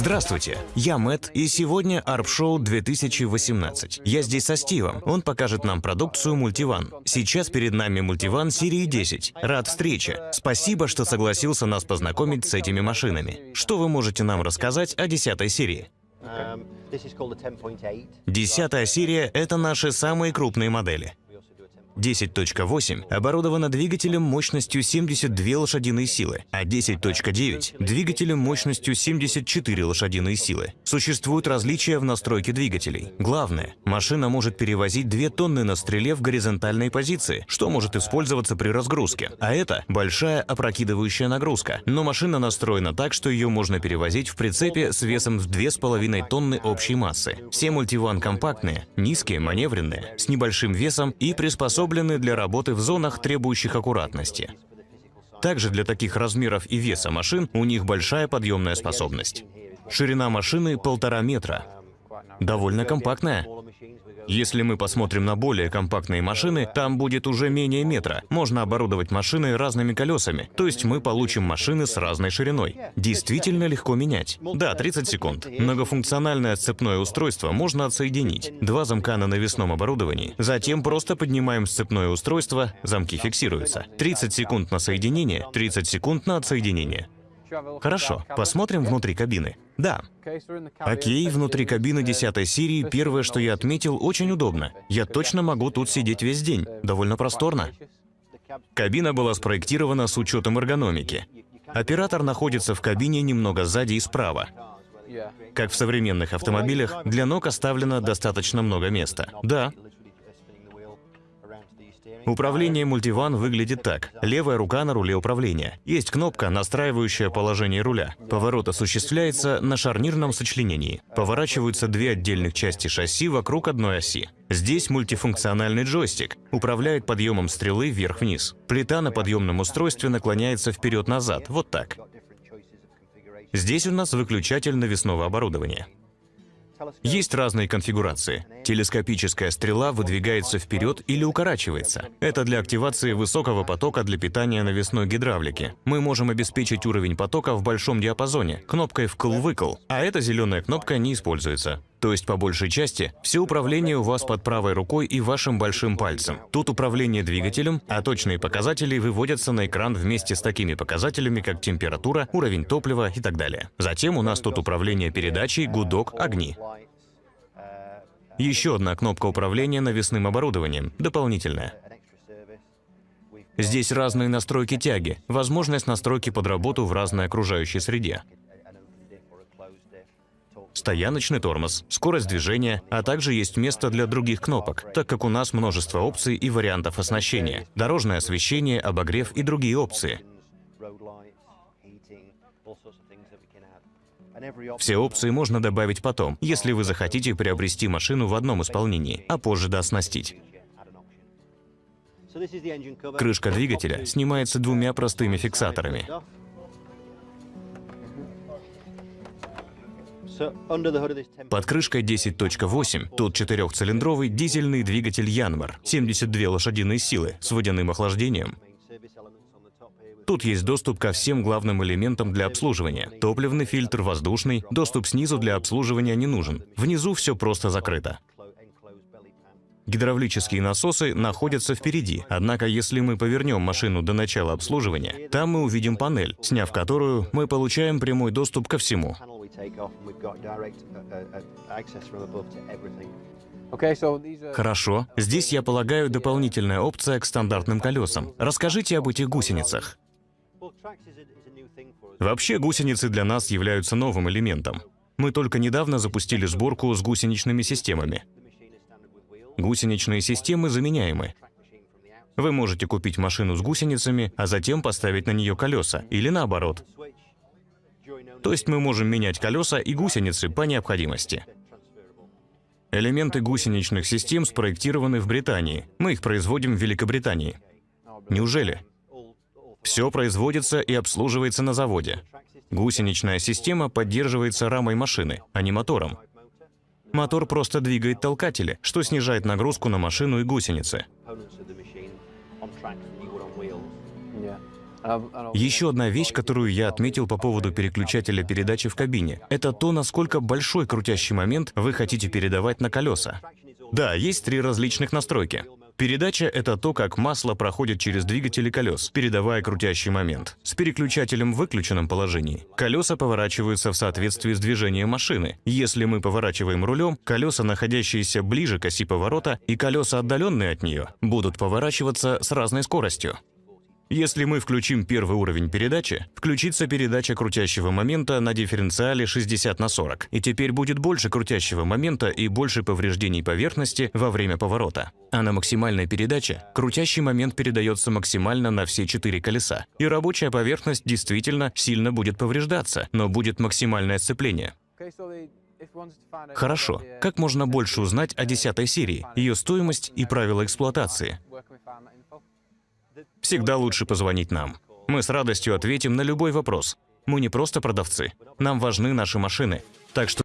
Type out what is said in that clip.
Здравствуйте, я Мэт, и сегодня ARP Show 2018. Я здесь со Стивом. Он покажет нам продукцию Мультиван. Сейчас перед нами Мультиван серии 10. Рад встрече. Спасибо, что согласился нас познакомить с этими машинами. Что вы можете нам рассказать о 10 серии? Десятая серия – это наши самые крупные модели. 10.8 оборудована двигателем мощностью 72 лошадиные силы, а 10.9 – двигателем мощностью 74 лошадиные силы. Существуют различия в настройке двигателей. Главное, машина может перевозить 2 тонны на стреле в горизонтальной позиции, что может использоваться при разгрузке. А это большая опрокидывающая нагрузка. Но машина настроена так, что ее можно перевозить в прицепе с весом в 2,5 тонны общей массы. Все мультиван компактные, низкие, маневренные, с небольшим весом и приспособлены приспособлены для работы в зонах, требующих аккуратности. Также для таких размеров и веса машин у них большая подъемная способность. Ширина машины полтора метра. Довольно компактная. Если мы посмотрим на более компактные машины, там будет уже менее метра. Можно оборудовать машины разными колесами, то есть мы получим машины с разной шириной. Действительно легко менять. Да, 30 секунд. Многофункциональное сцепное устройство можно отсоединить. Два замка на навесном оборудовании. Затем просто поднимаем сцепное устройство, замки фиксируются. 30 секунд на соединение, 30 секунд на отсоединение. Хорошо, посмотрим внутри кабины. Да. Окей, внутри кабины 10 серии первое, что я отметил, очень удобно. Я точно могу тут сидеть весь день. Довольно просторно. Кабина была спроектирована с учетом эргономики. Оператор находится в кабине немного сзади и справа. Как в современных автомобилях, для ног оставлено достаточно много места. Да, Управление мультиван выглядит так. Левая рука на руле управления. Есть кнопка, настраивающая положение руля. Поворот осуществляется на шарнирном сочленении. Поворачиваются две отдельных части шасси вокруг одной оси. Здесь мультифункциональный джойстик. Управляет подъемом стрелы вверх-вниз. Плита на подъемном устройстве наклоняется вперед-назад, вот так. Здесь у нас выключатель навесного оборудования. Есть разные конфигурации. Телескопическая стрела выдвигается вперед или укорачивается. Это для активации высокого потока для питания навесной гидравлики. Мы можем обеспечить уровень потока в большом диапазоне кнопкой «вкл-выкл», а эта зеленая кнопка не используется. То есть, по большей части, все управление у вас под правой рукой и вашим большим пальцем. Тут управление двигателем, а точные показатели выводятся на экран вместе с такими показателями, как температура, уровень топлива и так далее. Затем у нас тут управление передачей, гудок, огни. Еще одна кнопка управления навесным оборудованием, дополнительная. Здесь разные настройки тяги, возможность настройки под работу в разной окружающей среде. Стояночный тормоз, скорость движения, а также есть место для других кнопок, так как у нас множество опций и вариантов оснащения. Дорожное освещение, обогрев и другие опции. Все опции можно добавить потом, если вы захотите приобрести машину в одном исполнении, а позже дооснастить. Крышка двигателя снимается двумя простыми фиксаторами. Под крышкой 10.8 тут четырехцилиндровый дизельный двигатель Янмар, 72 лошадиные силы с водяным охлаждением. Тут есть доступ ко всем главным элементам для обслуживания. Топливный фильтр, воздушный, доступ снизу для обслуживания не нужен. Внизу все просто закрыто. Гидравлические насосы находятся впереди, однако если мы повернем машину до начала обслуживания, там мы увидим панель, сняв которую мы получаем прямой доступ ко всему. Хорошо. Здесь, я полагаю, дополнительная опция к стандартным колесам. Расскажите об этих гусеницах. Вообще гусеницы для нас являются новым элементом. Мы только недавно запустили сборку с гусеничными системами. Гусеничные системы заменяемы. Вы можете купить машину с гусеницами, а затем поставить на нее колеса, или наоборот. То есть мы можем менять колеса и гусеницы по необходимости. Элементы гусеничных систем спроектированы в Британии. Мы их производим в Великобритании. Неужели? Все производится и обслуживается на заводе. Гусеничная система поддерживается рамой машины, а не мотором. Мотор просто двигает толкатели, что снижает нагрузку на машину и гусеницы. Еще одна вещь, которую я отметил по поводу переключателя передачи в кабине, это то, насколько большой крутящий момент вы хотите передавать на колеса. Да, есть три различных настройки. Передача — это то, как масло проходит через двигатели колес, передавая крутящий момент. С переключателем в выключенном положении колеса поворачиваются в соответствии с движением машины. Если мы поворачиваем рулем, колеса, находящиеся ближе к оси поворота, и колеса, отдаленные от нее, будут поворачиваться с разной скоростью. Если мы включим первый уровень передачи, включится передача крутящего момента на дифференциале 60 на 40, и теперь будет больше крутящего момента и больше повреждений поверхности во время поворота. А на максимальной передаче крутящий момент передается максимально на все четыре колеса, и рабочая поверхность действительно сильно будет повреждаться, но будет максимальное сцепление. Хорошо, как можно больше узнать о 10 серии, ее стоимость и правила эксплуатации? Всегда лучше позвонить нам. Мы с радостью ответим на любой вопрос. Мы не просто продавцы. Нам важны наши машины. Так что